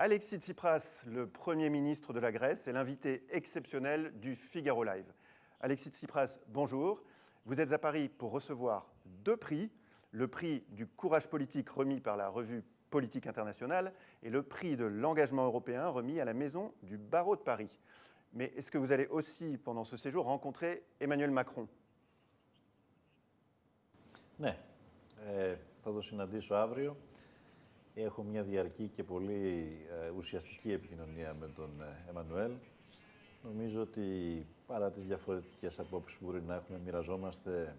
Alexis Tsipras, le Premier ministre de la Grèce, est l'invité exceptionnel du Figaro Live. Alexis Tsipras, bonjour. Vous êtes à Paris pour recevoir deux prix, le prix du courage politique remis par la revue Politique internationale et le prix de l'engagement européen remis à la Maison du Barreau de Paris. Mais est-ce que vous allez aussi, pendant ce séjour, rencontrer Emmanuel Macron Ναι, ε, θα το συναντήσω αύριο. Έχω μια διαρκή και πολύ ε, ουσιαστική επικοινωνία με τον ε, Εμμανουέλ. Νομίζω ότι παρά τις διαφορετικές απόψεις που μπορεί να έχουμε, μοιραζόμαστε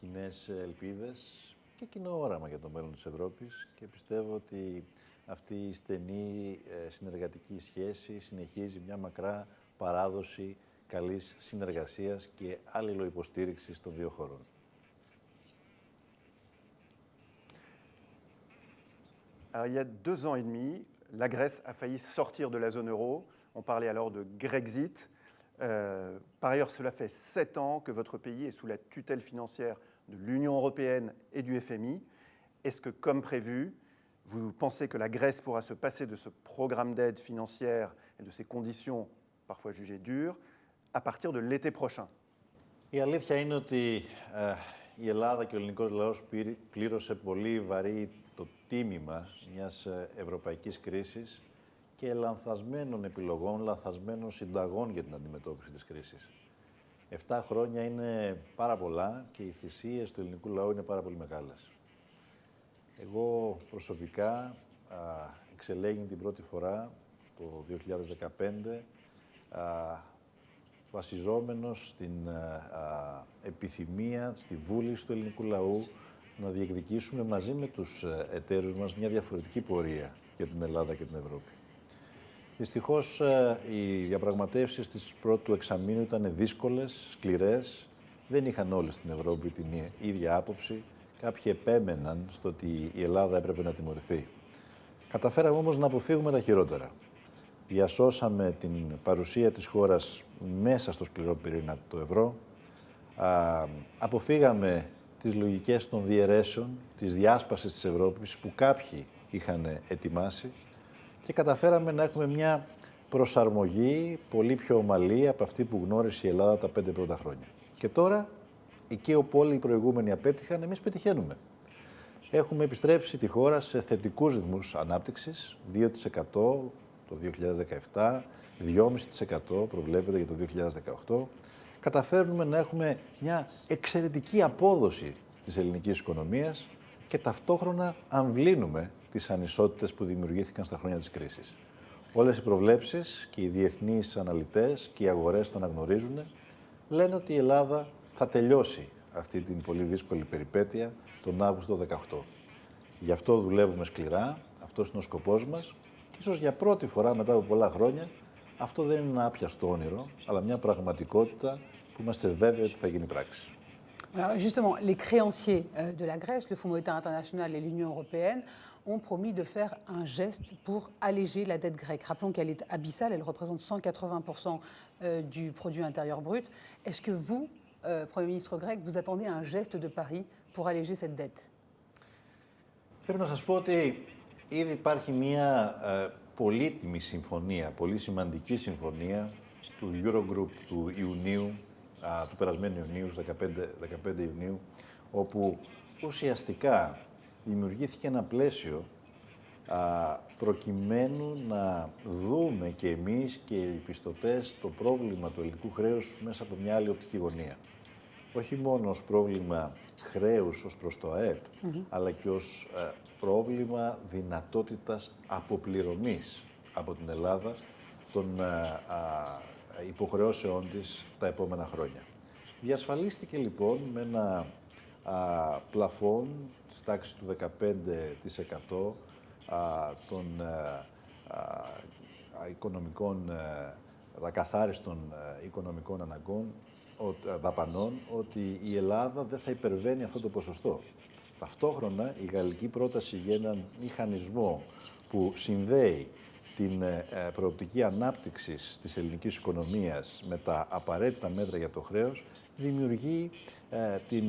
κοινές ελπίδες και κοινό όραμα για το μέλλον της Ευρώπης και πιστεύω ότι αυτή η στενή ε, συνεργατική σχέση συνεχίζει μια μακρά παράδοση καλής συνεργασίας και αλληλοϊποστήριξης των δύο χωρών. Alors, il y a deux ans et demi, la Grèce a failli sortir de la zone euro. On parlait alors de Grexit. Euh, par ailleurs, cela fait sept ans que votre pays est sous la tutelle financière de l'Union européenne et du FMI. Est-ce que, comme prévu, vous pensez que la Grèce pourra se passer de ce programme d'aide financière et de ces conditions parfois jugées dures à partir de l'été prochain Η αλήθεια είναι ότι ε, η Ελλάδα και ο ελληνικός λαός πλήρωσε πολύ βαρύ το τίμημα μιας ε, ευρωπαϊκής κρίσης και λανθασμένων επιλογών, λανθασμένων συνταγών για την αντιμετώπιση της κρίσης. Εφτά χρόνια είναι πάρα πολλά και οι θυσίες του ελληνικού λαού είναι πάρα πολύ μεγάλες. Εγώ προσωπικά εξελέγην την πρώτη φορά το 2015 α, βασιζόμενος στην α, επιθυμία, στη βούληση του ελληνικού λαού να διεκδικήσουμε μαζί με τους ε, εταίρους μας μια διαφορετική πορεία για την Ελλάδα και την Ευρώπη. Δυστυχώς ε, οι διαπραγματεύσεις της πρώτου εξαμήνου ήταν δύσκολες, σκληρές, δεν είχαν όλοι στην Ευρώπη την ίδια άποψη. Κάποιοι επέμεναν στο ότι η Ελλάδα έπρεπε να τιμωρηθεί. Καταφέραμε όμως να αποφύγουμε τα χειρότερα. Διασώσαμε την παρουσία της χώρας μέσα στο σκληρό πυρήνα του ευρώ. Α, αποφύγαμε τις λογικές των διαιρέσεων, της διάσπασης της Ευρώπης που κάποιοι είχαν ετοιμάσει και καταφέραμε να έχουμε μια προσαρμογή πολύ πιο ομαλή από αυτή που γνώρισε η Ελλάδα τα πέντε πρώτα χρόνια. Και τώρα, εκεί όπου όλοι οι προηγούμενοι απέτυχαν, εμείς πετυχαίνουμε. Έχουμε επιστρέψει τη χώρα σε θετικούς ρυθμούς ανάπτυξης, 2% το 2017, 2,5% προβλέπεται για το 2018. Καταφέρνουμε να έχουμε μια εξαιρετική απόδοση της ελληνικής οικονομίας και ταυτόχρονα αμβλύνουμε τις ανισότητες που δημιουργήθηκαν στα χρόνια της κρίσης. Όλες οι προβλέψεις και οι διεθνείς αναλυτές και οι αγορές το αναγνωρίζουν, λένε ότι η Ελλάδα θα τελειώσει αυτή την πολύ δύσκολη περιπέτεια τον Αύγουστο 18. Γι' αυτό δουλεύουμε σκληρά, αυτός είναι ο σκοπός μας και ίσως για πρώτη φορά μετά από πολλά χρόνια αυτό δεν είναι ένα άπιαστο όνειρο, αλλά μια πραγματικότητα που είμαστε βέβαιοι ότι θα γίνει πράξη. Alors justement, les créanciers euh, de la Grèce, le Fonds monétaire international et l'Union européenne ont promis de faire un geste pour alléger la dette grecque. Rappelons qu'elle est abyssale, elle représente 180% euh, du produit intérieur brut. Est-ce que vous, euh, Premier ministre grec, vous attendez un geste de Paris pour alléger cette dette Πρέπει να σας πω ότι ήδη υπάρχει μια ε, πολύτιμη συμφωνία, πολύ σημαντική συμφωνία του Eurogroup του Ιουνίου, α, του περασμένου Ιουνίου, 15, 15 Ιουνίου, όπου ουσιαστικά δημιουργήθηκε ένα πλαίσιο α, προκειμένου να δούμε και εμείς και οι πιστωτές το πρόβλημα του ελληνικού χρέους μέσα από μια άλλη οπτική γωνία. Όχι μόνο ως πρόβλημα χρέους ως προς το ΑΕΠ, αλλά και ως ε, πρόβλημα δυνατότητας αποπληρωμής από την Ελλάδα των ε, υποχρεώσεών της τα επόμενα χρόνια. Διασφαλίστηκε λοιπόν με ένα α, πλαφόν της τάξης του 15% α, των α, οικονομικών, ακαθάριστων οικονομικών αναγκών, δαπανών, ότι η Ελλάδα δεν θα υπερβαίνει αυτό το ποσοστό. Ταυτόχρονα η γαλλική πρόταση για έναν μηχανισμό που συνδέει την προοπτική ανάπτυξης της ελληνικής οικονομίας με τα απαραίτητα μέτρα για το χρέος δημιουργεί την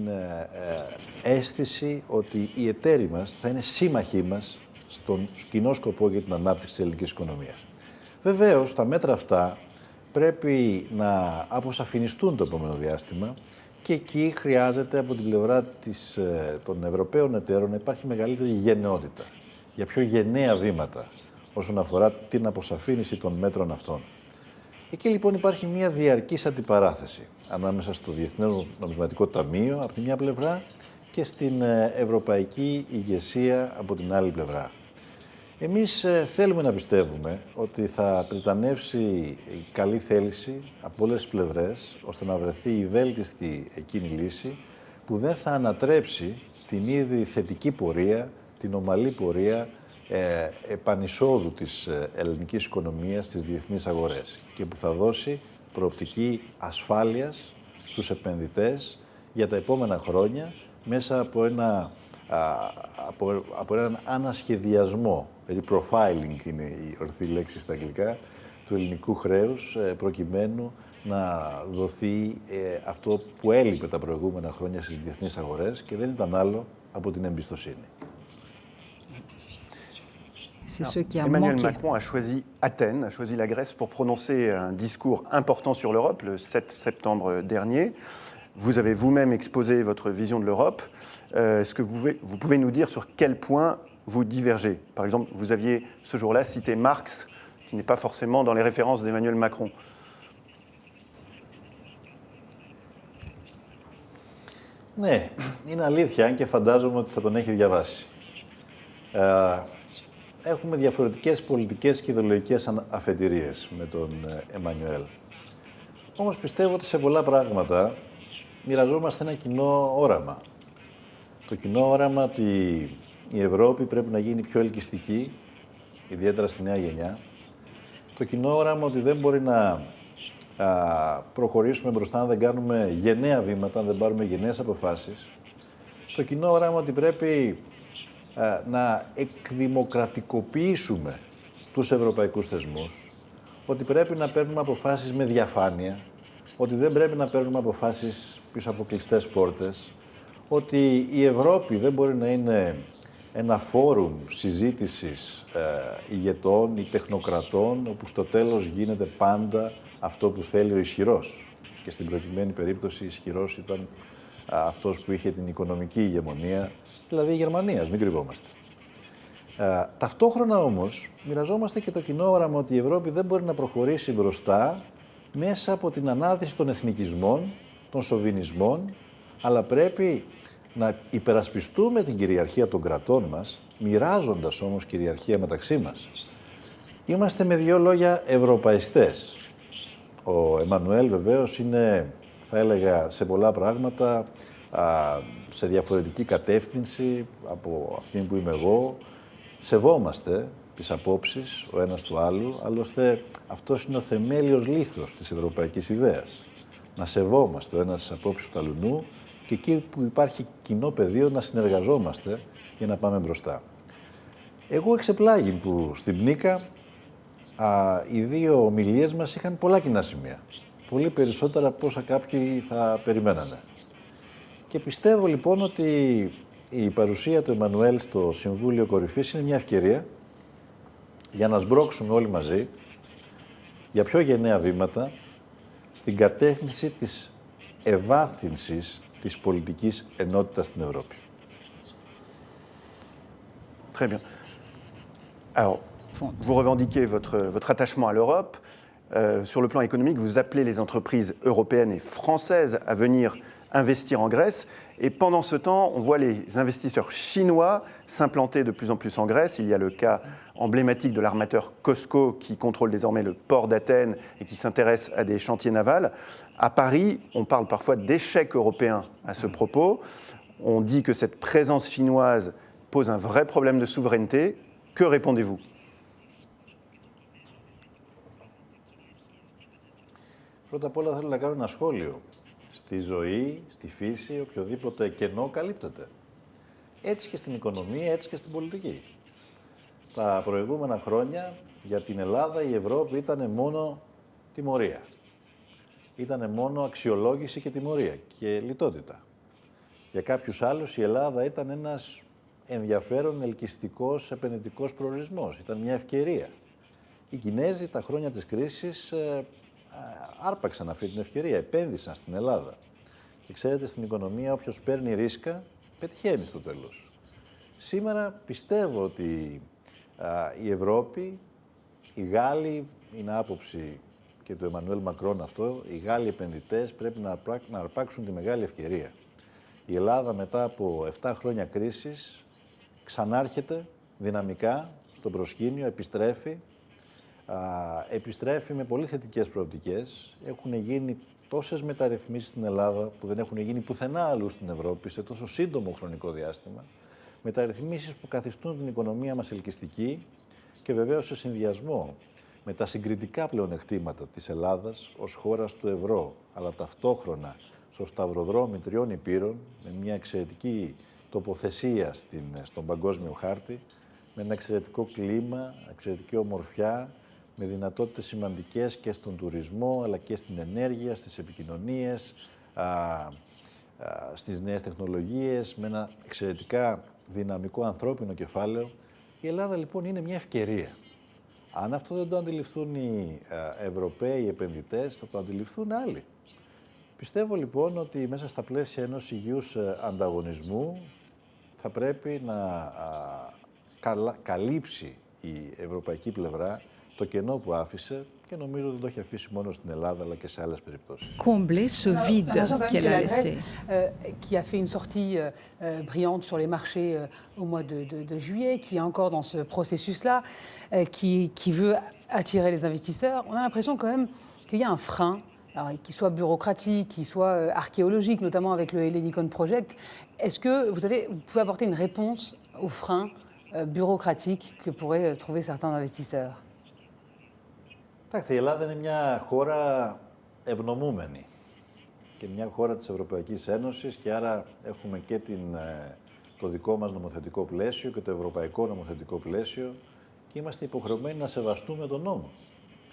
αίσθηση ότι οι εταίροι μας θα είναι σύμμαχοί μας στον κοινό σκοπό για την ανάπτυξη της ελληνικής οικονομίας. Βεβαίως, τα μέτρα αυτά πρέπει να αποσαφινιστούν το επόμενο διάστημα και εκεί χρειάζεται από την πλευρά της, ε, των Ευρωπαίων εταίρων να υπάρχει μεγαλύτερη γενναιότητα για πιο γενναία βήματα όσον αφορά την αποσαφήνιση των μέτρων αυτών. Εκεί λοιπόν υπάρχει μια διαρκής αντιπαράθεση ανάμεσα στο Διεθνές Νομισματικό Ταμείο από τη μια πλευρά και στην ε, Ευρωπαϊκή ηγεσία από την άλλη πλευρά. Εμείς ε, θέλουμε να πιστεύουμε ότι θα πριτανεύσει η καλή θέληση από όλες τις πλευρές, ώστε να βρεθεί η βέλτιστη εκείνη λύση, που δεν θα ανατρέψει την ήδη θετική πορεία, την ομαλή πορεία ε, επανεισόδου της ε, ελληνικής οικονομίας στις διεθνείς αγορές και που θα δώσει προοπτική ασφάλειας στους επενδυτές για τα επόμενα χρόνια μέσα από, ένα, από, από έναν ανασχεδιασμό, δηλαδή profiling είναι η ορθή λέξη στα αγγλικά, του ελληνικού χρέους ε, προκειμένου να δοθεί αυτό που έλειπε τα προηγούμενα χρόνια στις διεθνείς αγορές και δεν ήταν άλλο από την εμπιστοσύνη. C'est ce qui a Emmanuel Macron a choisi Athènes, a choisi la Grèce pour prononcer un discours important sur l'Europe le 7 septembre dernier. Vous avez vous-même exposé votre vision de l'Europe. Euh, est-ce que vous pouvez, vous pouvez nous dire sur quel point vous divergez Par exemple, vous aviez ce jour-là cité Marx, qui n'est pas forcément dans les références d'Emmanuel Macron. Ναι, είναι αλήθεια, και φαντάζομαι ότι θα τον έχει διαβάσει. έχουμε διαφορετικές πολιτικές και ιδεολογικές αφετηρίες με τον ε, Εμμανουέλ. Όμως πιστεύω ότι σε πολλά πράγματα μοιραζόμαστε ένα κοινό όραμα. Το κοινό όραμα ότι η Ευρώπη πρέπει να γίνει πιο ελκυστική, ιδιαίτερα στη νέα γενιά. Το κοινό όραμα ότι δεν μπορεί να προχωρήσουμε μπροστά αν δεν κάνουμε γενναία βήματα, αν δεν πάρουμε γενναίες αποφάσεις. Το κοινό όραμα ότι πρέπει να εκδημοκρατικοποιήσουμε τους ευρωπαϊκούς θεσμούς, ότι πρέπει να παίρνουμε αποφάσεις με διαφάνεια, ότι δεν πρέπει να παίρνουμε αποφάσεις πίσω από κλειστές πόρτες, ότι η Ευρώπη δεν μπορεί να είναι ένα φόρουμ συζήτησης ε, ηγετών ή τεχνοκρατών, όπου στο τέλος γίνεται πάντα αυτό που θέλει ο ισχυρός. Και στην προκειμένη περίπτωση ισχυρός ήταν αυτός που είχε την οικονομική ηγεμονία, δηλαδή η Γερμανία, μην κρυβόμαστε. Ε, ταυτόχρονα όμως μοιραζόμαστε και το κοινό όραμα ότι η Ευρώπη δεν μπορεί να προχωρήσει μπροστά μέσα από την ανάδυση των εθνικισμών, των σοβινισμών, αλλά πρέπει να υπερασπιστούμε την κυριαρχία των κρατών μας, μοιράζοντας όμως κυριαρχία μεταξύ μας. Είμαστε με δύο λόγια ευρωπαϊστές. Ο Εμμανουέλ βεβαίως είναι θα έλεγα, σε πολλά πράγματα, σε διαφορετική κατεύθυνση από αυτή που είμαι εγώ. Σεβόμαστε τις απόψεις ο ένας του άλλου, άλλωστε αυτός είναι ο θεμέλιος λήθος της ευρωπαϊκής ιδέας. Να σεβόμαστε ο ένας τις απόψεις του αλουνού και εκεί που υπάρχει κοινό πεδίο να συνεργαζόμαστε για να πάμε μπροστά. Εγώ εξεπλάγει που στην Πνίκα οι δύο ομιλίες μας είχαν πολλά κοινά σημεία πολύ περισσότερα από όσα κάποιοι θα περιμένανε. Και πιστεύω λοιπόν ότι η παρουσία του Εμμανουέλ στο Συμβούλιο Κορυφής είναι μια ευκαιρία για να σμπρώξουμε όλοι μαζί για πιο γενναία βήματα στην κατεύθυνση της ευάθυνσης της πολιτικής ενότητας στην Ευρώπη. Très bien. Alors, vous revendiquez votre, votre attachement à l'Europe. Euh, sur le plan économique, vous appelez les entreprises européennes et françaises à venir investir en Grèce. Et pendant ce temps, on voit les investisseurs chinois s'implanter de plus en plus en Grèce. Il y a le cas emblématique de l'armateur Costco qui contrôle désormais le port d'Athènes et qui s'intéresse à des chantiers navals. À Paris, on parle parfois d'échec européen à ce propos. On dit que cette présence chinoise pose un vrai problème de souveraineté. Que répondez-vous Πρώτα απ' όλα θέλω να κάνω ένα σχόλιο. Στη ζωή, στη φύση, οποιοδήποτε κενό καλύπτεται. Έτσι και στην οικονομία, έτσι και στην πολιτική. Τα προηγούμενα χρόνια για την Ελλάδα η Ευρώπη ήταν μόνο τιμωρία. Ήταν μόνο αξιολόγηση και τιμωρία και λιτότητα. Για κάποιους άλλους η Ελλάδα ήταν ένας ενδιαφέρον ελκυστικός επενδυτικός προορισμός. Ήταν μια ευκαιρία. Οι Κινέζοι τα χρόνια της κρίσης ε, άρπαξαν αυτή την ευκαιρία, επένδυσαν στην Ελλάδα. Και ξέρετε, στην οικονομία όποιος παίρνει ρίσκα, πετυχαίνει στο τέλος. Σήμερα πιστεύω ότι η Ευρώπη, οι Γάλλοι, είναι άποψη και του Εμμανουέλ Μακρόν αυτό, οι Γάλλοι επενδυτές πρέπει να, να αρπάξουν τη μεγάλη ευκαιρία. Η Ελλάδα μετά από 7 χρόνια κρίσης ξανάρχεται δυναμικά στο προσκήνιο, επιστρέφει, α, επιστρέφει με πολύ θετικές προοπτικές. Έχουν γίνει τόσες μεταρρυθμίσεις στην Ελλάδα που δεν έχουν γίνει πουθενά αλλού στην Ευρώπη σε τόσο σύντομο χρονικό διάστημα. Μεταρρυθμίσεις που καθιστούν την οικονομία μας ελκυστική και βεβαίως σε συνδυασμό με τα συγκριτικά πλεονεκτήματα της Ελλάδας ως χώρας του ευρώ, αλλά ταυτόχρονα στο σταυροδρόμι τριών υπήρων, με μια εξαιρετική τοποθεσία στην, στον παγκόσμιο χάρτη, με ένα εξαιρετικό κλίμα, εξαιρετική ομορφιά, με δυνατότητες σημαντικές και στον τουρισμό, αλλά και στην ενέργεια, στις επικοινωνίες, α, α, στις νέες τεχνολογίες, με ένα εξαιρετικά δυναμικό ανθρώπινο κεφάλαιο. Η Ελλάδα λοιπόν είναι μια ευκαιρία. Αν αυτό δεν το αντιληφθούν οι Ευρωπαίοι επενδυτές, θα το αντιληφθούν άλλοι. Πιστεύω λοιπόν ότι μέσα στα πλαίσια ενός υγιούς ε, ανταγωνισμού θα πρέπει να καλύψει η ευρωπαϊκή πλευρά Combler ce vide qu'elle a laissé. qui a fait une sortie euh, euh, brillante sur les marchés euh, au mois de, juillet, qui est encore dans ce processus-là, qui, veut attirer les investisseurs. On a l'impression quand même qu'il y a un frein qu'il soit bureaucratique, qu'il soit archéologique, notamment avec le Hellenicon Project, est-ce que vous, pouvez apporter une réponse aux freins bureaucratiques que pourraient trouver certains investisseurs? Εντάξει, η Ελλάδα είναι μια χώρα ευνομούμενη και μια χώρα της Ευρωπαϊκής Ένωσης και άρα έχουμε και την, ε, το δικό μας νομοθετικό πλαίσιο και το ευρωπαϊκό νομοθετικό πλαίσιο και είμαστε υποχρεωμένοι να σεβαστούμε τον νόμο.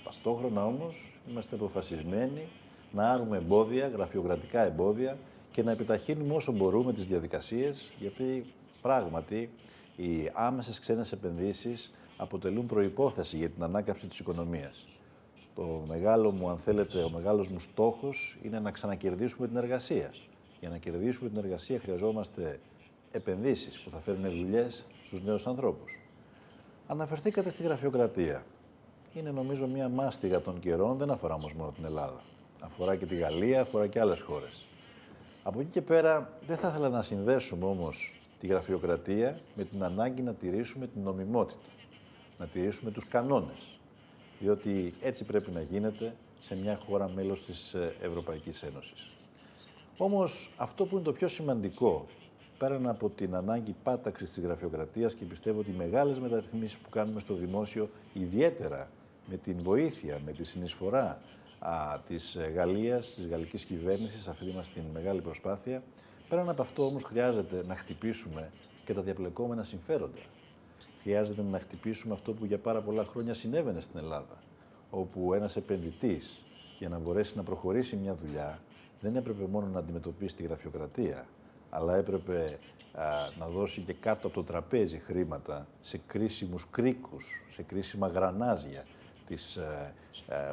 Ταυτόχρονα όμως είμαστε αποφασισμένοι να άρουμε εμπόδια, γραφειοκρατικά εμπόδια και να επιταχύνουμε όσο μπορούμε τις διαδικασίες γιατί πράγματι οι άμεσες ξένες επενδύσεις αποτελούν προϋπόθεση για την ανάκαμψη της οικονομίας. Το μεγάλο μου, αν θέλετε, ο μεγάλος μου στόχος είναι να ξανακερδίσουμε την εργασία. Για να κερδίσουμε την εργασία χρειαζόμαστε επενδύσεις που θα φέρουν δουλειές στους νέους ανθρώπους. Αναφερθήκατε στη γραφειοκρατία. Είναι νομίζω μία μάστιγα των καιρών, δεν αφορά όμως μόνο την Ελλάδα. Αφορά και τη Γαλλία, αφορά και άλλες χώρες. Από εκεί και πέρα δεν θα ήθελα να συνδέσουμε όμως τη γραφειοκρατία με την ανάγκη να τηρήσουμε την νομιμότητα, να τηρήσουμε τους κανόνες διότι έτσι πρέπει να γίνεται σε μια χώρα μέλος της ε, Ευρωπαϊκής Ένωσης. Όμως αυτό που είναι το πιο σημαντικό, πέραν από την ανάγκη πάταξης της γραφειοκρατίας και πιστεύω ότι οι μεγάλες μεταρρυθμίσεις που κάνουμε στο δημόσιο, ιδιαίτερα με την βοήθεια, με τη συνεισφορά α, της ε, Γαλλίας, της γαλλικής κυβέρνησης, αυτή μας την μεγάλη προσπάθεια, πέραν από αυτό όμως χρειάζεται να χτυπήσουμε και τα διαπλεκόμενα συμφέροντα χρειάζεται να χτυπήσουμε αυτό που για πάρα πολλά χρόνια συνέβαινε στην Ελλάδα, όπου ένας επενδυτής για να μπορέσει να προχωρήσει μια δουλειά δεν έπρεπε μόνο να αντιμετωπίσει τη γραφειοκρατία, αλλά έπρεπε να δώσει και κάτω από το τραπέζι χρήματα σε κρίσιμους κρίκους, σε κρίσιμα γρανάζια της α,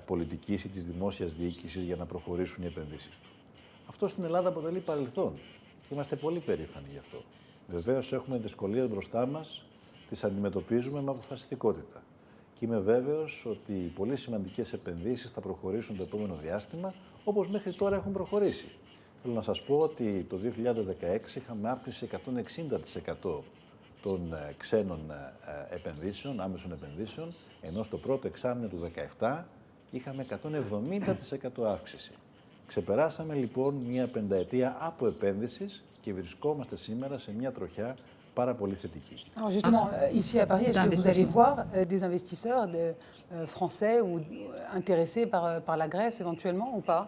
πολιτικής ή της δημόσιας διοίκησης για να προχωρήσουν οι επενδύσεις του. Αυτό στην Ελλάδα αποτελεί παρελθόν και είμαστε πολύ περήφανοι γι' αυτό. Βεβαίως έχουμε δυσκολίες μπροστά μας, τις αντιμετωπίζουμε με αποφασιστικότητα. Και είμαι βέβαιος ότι οι πολύ σημαντικές επενδύσεις θα προχωρήσουν το επόμενο διάστημα, όπως μέχρι τώρα έχουν προχωρήσει. Θέλω να σας πω ότι το 2016 είχαμε αύξηση 160% των ε, ξένων ε, ε, επενδύσεων, άμεσων επενδύσεων, ενώ στο πρώτο εξάμεινο του 2017 είχαμε 170% αύξηση. Ξεπεράσαμε λοιπόν μια πενταετία από επένδυσης και βρισκόμαστε σήμερα σε μια τροχιά πάρα πολύ θετική. Alors justement, euh, ici à Paris, est-ce que vous allez voir euh, des investisseurs de, euh, français ou intéressés par, par la Grèce éventuellement ou pas;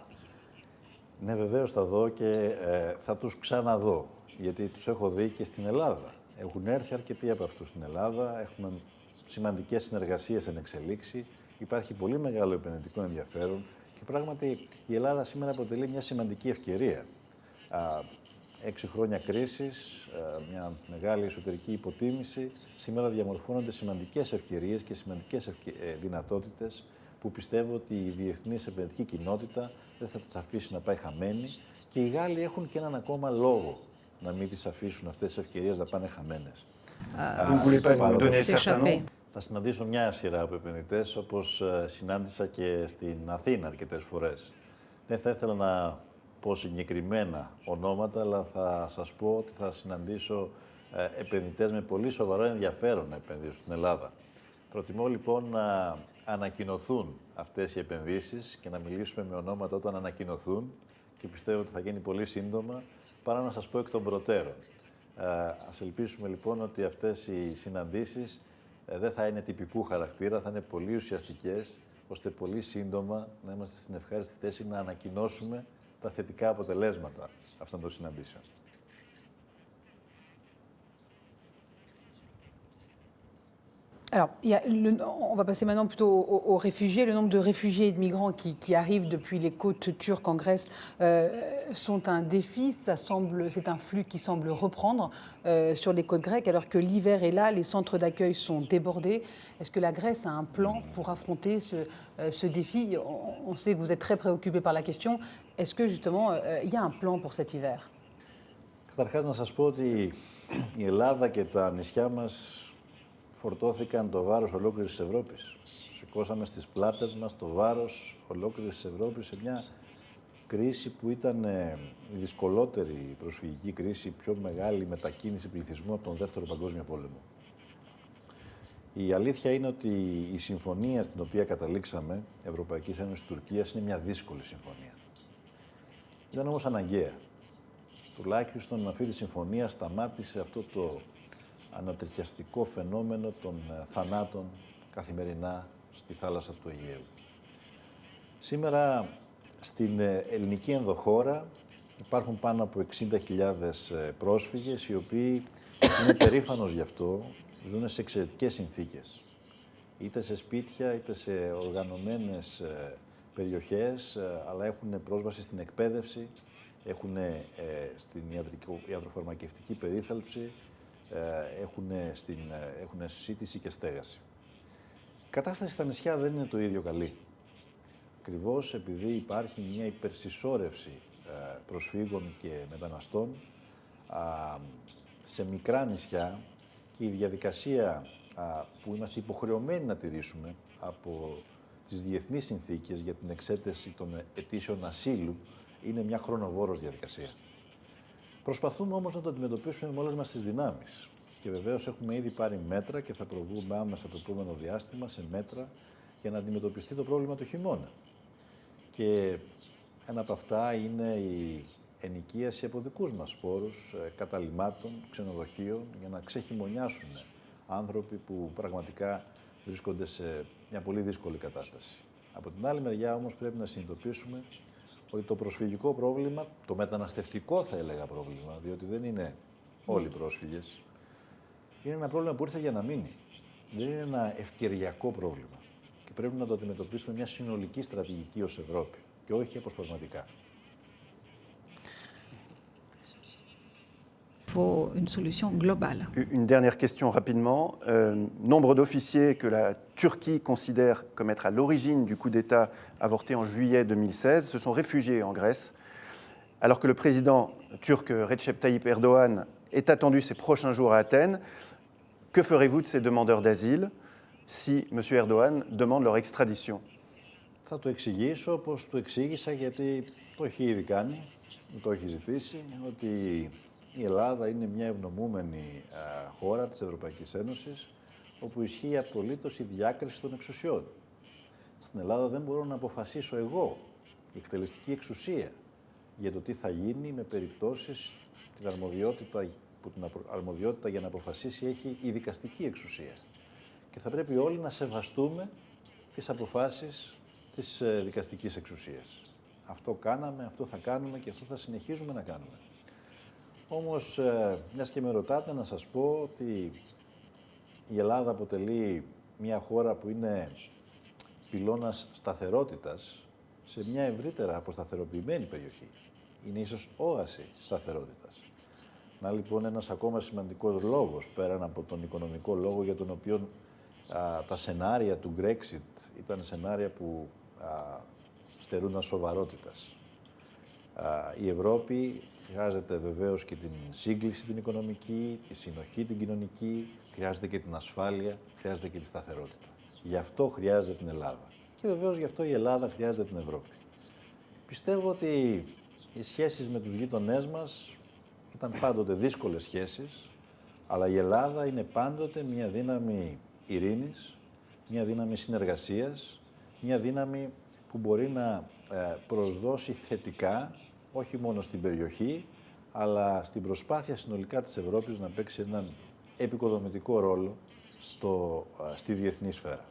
Ναι, βεβαίως θα δω και ε, θα τους ξαναδώ, γιατί τους έχω δει και στην Ελλάδα. Έχουν έρθει αρκετοί από αυτούς στην Ελλάδα, έχουμε σημαντικές συνεργασίες εν εξελίξη, υπάρχει πολύ μεγάλο επενδυτικό ενδιαφέρον. Και πράγματι η Ελλάδα σήμερα αποτελεί μια σημαντική ευκαιρία. Α, έξι χρόνια κρίσης, ε, μια μεγάλη εσωτερική υποτίμηση, σήμερα διαμορφώνονται σημαντικές ευκαιρίες και σημαντικές ευκαι... Ε, δυνατότητες που πιστεύω ότι η διεθνής επενδυτική κοινότητα δεν θα τις αφήσει να πάει χαμένη. Και οι Γάλλοι έχουν και έναν ακόμα λόγο να μην τις αφήσουν αυτές τις ευκαιρίες να πάνε χαμένες. Θα συναντήσω μια σειρά από επενδυτές, όπως ε, συνάντησα και στην Αθήνα αρκετές φορές. Δεν θα ήθελα να πω συγκεκριμένα ονόματα, αλλά θα σας πω ότι θα συναντήσω ε, επενδυτές με πολύ σοβαρό ενδιαφέρον να επενδύσουν στην Ελλάδα. Προτιμώ λοιπόν να ανακοινωθούν αυτές οι επενδύσεις και να μιλήσουμε με ονόματα όταν ανακοινωθούν και πιστεύω ότι θα γίνει πολύ σύντομα, παρά να σας πω εκ των προτέρων. Ε, ας ελπίσουμε λοιπόν ότι αυτές οι συναντήσεις ε, δεν θα είναι τυπικού χαρακτήρα, θα είναι πολύ ουσιαστικές, ώστε πολύ σύντομα να είμαστε στην ευχάριστη θέση να ανακοινώσουμε τα θετικά αποτελέσματα αυτών των συναντήσεων. Alors, on va passer maintenant plutôt aux, réfugiés. Le nombre de réfugiés et de migrants qui, arrivent depuis les côtes turques en Grèce euh, sont un défi. C'est un flux qui semble reprendre euh, sur les côtes grecques, alors que l'hiver est là, les centres d'accueil sont débordés. Est-ce que la Grèce a un plan pour affronter ce, euh, défi? On, on, sait que vous êtes très préoccupé par la question. Est-ce que justement il y a un plan pour cet hiver? Φορτώθηκαν το βάρος ολόκληρης της Ευρώπης. Σηκώσαμε στις πλάτες μας το βάρος ολόκληρης της Ευρώπης σε μια κρίση που ήταν ε, η δυσκολότερη προσφυγική κρίση, η πιο μεγάλη μετακίνηση πληθυσμού από τον Δεύτερο Παγκόσμιο Πόλεμο. Η αλήθεια είναι ότι η συμφωνία στην οποία καταλήξαμε, Ευρωπαϊκής Ένωσης Τουρκίας, είναι μια δύσκολη συμφωνία. Ήταν όμως αναγκαία. Τουλάχιστον με αυτή τη συμφωνία σταμάτησε αυτό το ανατριχιαστικό φαινόμενο των ε, θανάτων καθημερινά στη θάλασσα του Αιγαίου. Σήμερα στην ε, ελληνική ενδοχώρα υπάρχουν πάνω από 60.000 ε, πρόσφυγες οι οποίοι είναι περήφανος γι' αυτό, ζουν σε εξαιρετικές συνθήκες. Είτε σε σπίτια, είτε σε οργανωμένες περιοχές, αλλά έχουν πρόσβαση στην εκπαίδευση, έχουν στην ιατροφαρμακευτική περίθαλψη, ε, έχουν, στην, ε, έχουν σύντηση και στέγαση. Η κατάσταση στα νησιά δεν είναι το ίδιο καλή. Ακριβώς επειδή υπάρχει μια υπερσυσσόρευση ε, προσφύγων και μεταναστών σε μικρά νησιά και η διαδικασία που είμαστε υποχρεωμένοι να τηρήσουμε από τις διεθνείς συνθήκες για την εξέταση των αιτήσεων ασύλου είναι μια χρονοβόρος διαδικασία. Προσπαθούμε όμως να το αντιμετωπίσουμε με όλες μας τις δυνάμεις. Και βεβαίως έχουμε ήδη πάρει μέτρα και θα προβούμε άμεσα το επόμενο διάστημα σε μέτρα για να αντιμετωπιστεί το πρόβλημα του χειμώνα. Και ένα από αυτά είναι η ενοικίαση από δικούς μας σπόρους, ε, καταλημάτων, ξενοδοχείων, για να ξεχειμονιάσουν άνθρωποι που πραγματικά βρίσκονται σε μια πολύ δύσκολη κατάσταση. Από την άλλη μεριά όμως πρέπει να συνειδητοποιήσουμε ότι το προσφυγικό πρόβλημα, το μεταναστευτικό θα έλεγα πρόβλημα, διότι δεν είναι όλοι πρόσφυγες, είναι ένα πρόβλημα που ήρθε για να μείνει. Δεν είναι ένα ευκαιριακό πρόβλημα. Και πρέπει να το αντιμετωπίσουμε μια συνολική στρατηγική ως Ευρώπη και όχι αποσπασματικά. faut une solution globale. Une dernière question rapidement. Euh, nombre d'officiers que la Turquie considère comme être à l'origine du coup d'État avorté en juillet 2016 se sont réfugiés en Grèce, alors que le président turc Recep Tayyip Erdogan est attendu ces prochains jours à Athènes. Que ferez-vous de ces demandeurs d'asile si M. Erdogan demande leur extradition Θα το εξηγήσω όπως το εξήγησα γιατί το έχει ήδη κάνει, το έχει ζητήσει, ότι η Ελλάδα είναι μια ευνομούμενη α, χώρα της Ευρωπαϊκής Ένωσης όπου ισχύει απολύτως η διάκριση των εξουσιών. Στην Ελλάδα δεν μπορώ να αποφασίσω εγώ, η εκτελεστική εξουσία, για το τι θα γίνει με περιπτώσεις την αρμοδιότητα, που την αρμοδιότητα για να αποφασίσει έχει η δικαστική εξουσία. Και θα πρέπει όλοι να σεβαστούμε τις αποφάσεις της ε, δικαστικής εξουσίας. Αυτό κάναμε, αυτό θα κάνουμε και αυτό θα συνεχίζουμε να κάνουμε. Όμως, ε, μιας και με ρωτάτε, να σας πω ότι η Ελλάδα αποτελεί μια χώρα που είναι πυλώνας σταθερότητας σε μια ευρύτερα αποσταθεροποιημένη περιοχή. είναι ίσως όαση σταθερότητας. Να λοιπόν ένας ακόμα σημαντικός λόγος, πέραν από τον οικονομικό λόγο για τον οποίο α, τα σενάρια του Brexit ήταν σενάρια που α, στερούνταν σοβαρότητας. Α, η Ευρώπη χρειάζεται βεβαίως και την σύγκληση την οικονομική, τη συνοχή την κοινωνική, χρειάζεται και την ασφάλεια, χρειάζεται και τη σταθερότητα. Γι' αυτό χρειάζεται την Ελλάδα. Και βεβαίως γι' αυτό η Ελλάδα χρειάζεται την Ευρώπη. Πιστεύω ότι οι σχέσεις με τους γείτονές μας ήταν πάντοτε δύσκολες σχέσεις, αλλά η Ελλάδα είναι πάντοτε μια δύναμη ειρήνης, μια δύναμη συνεργασίας, μια δύναμη που μπορεί να ε, προσδώσει θετικά, όχι μόνο στην περιοχή, αλλά στην προσπάθεια συνολικά της Ευρώπης να παίξει έναν επικοδομητικό ρόλο στο, ε, στη διεθνή σφαίρα.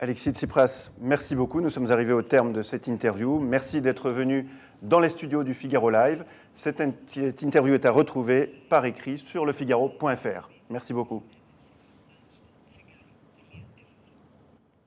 Alexis Tsipras, merci beaucoup. Nous sommes arrivés au terme de cette interview. Merci d'être venu dans les studios du Figaro Live. Cette, cette interview est à retrouver par écrit sur lefigaro.fr. Merci beaucoup.